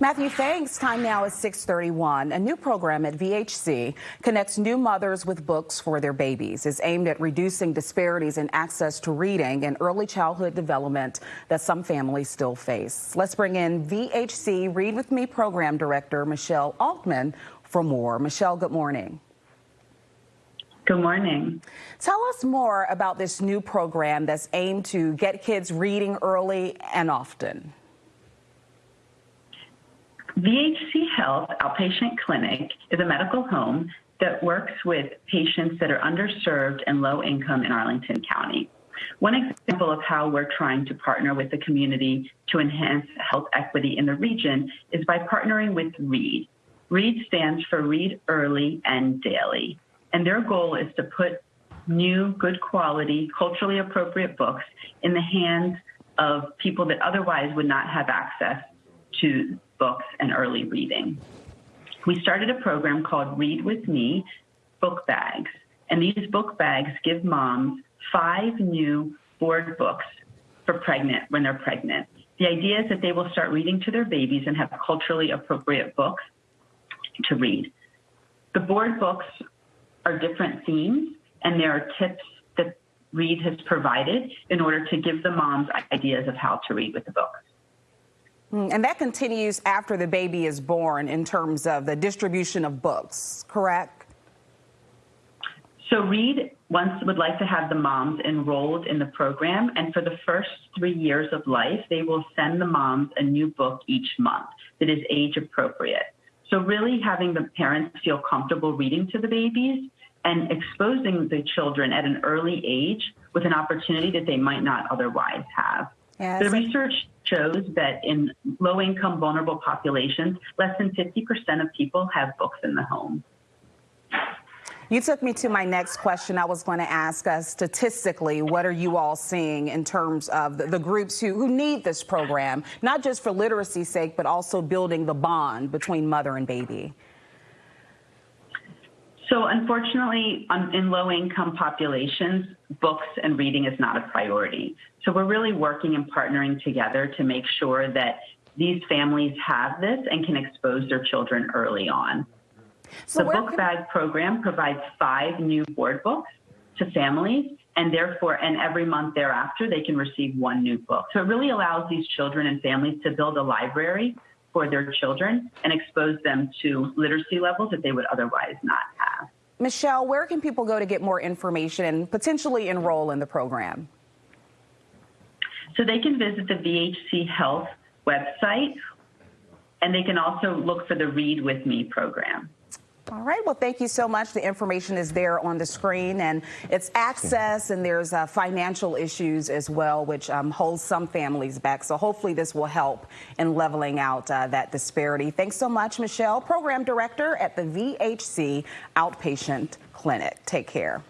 Matthew, thanks. Time now is 631. A new program at VHC connects new mothers with books for their babies. is aimed at reducing disparities in access to reading and early childhood development that some families still face. Let's bring in VHC Read With Me program director Michelle Altman for more. Michelle, good morning. Good morning. Tell us more about this new program that's aimed to get kids reading early and often. VHC Health Outpatient Clinic is a medical home that works with patients that are underserved and low income in Arlington County. One example of how we're trying to partner with the community to enhance health equity in the region is by partnering with READ. READ stands for Read Early and Daily, and their goal is to put new, good quality, culturally appropriate books in the hands of people that otherwise would not have access to books and early reading. We started a program called Read With Me Book Bags, and these book bags give moms five new board books for pregnant when they're pregnant. The idea is that they will start reading to their babies and have culturally appropriate books to read. The board books are different themes, and there are tips that Read has provided in order to give the moms ideas of how to read with the books. Mm, and that continues after the baby is born in terms of the distribution of books, correct? So Read once would like to have the moms enrolled in the program, and for the first three years of life, they will send the moms a new book each month that is age appropriate. So really having the parents feel comfortable reading to the babies and exposing the children at an early age with an opportunity that they might not otherwise have. The research shows that in low income vulnerable populations, less than 50% of people have books in the home. You took me to my next question. I was going to ask us statistically, what are you all seeing in terms of the, the groups who, who need this program, not just for literacy's sake, but also building the bond between mother and baby? So unfortunately, um, in low-income populations, books and reading is not a priority. So we're really working and partnering together to make sure that these families have this and can expose their children early on. So the Book Bag program provides five new board books to families, and therefore, and every month thereafter, they can receive one new book. So it really allows these children and families to build a library for their children and expose them to literacy levels that they would otherwise not. Michelle, where can people go to get more information and potentially enroll in the program? So they can visit the VHC Health website and they can also look for the Read With Me program. All right. Well, thank you so much. The information is there on the screen, and it's access, and there's uh, financial issues as well, which um, holds some families back. So hopefully this will help in leveling out uh, that disparity. Thanks so much, Michelle, Program Director at the VHC Outpatient Clinic. Take care.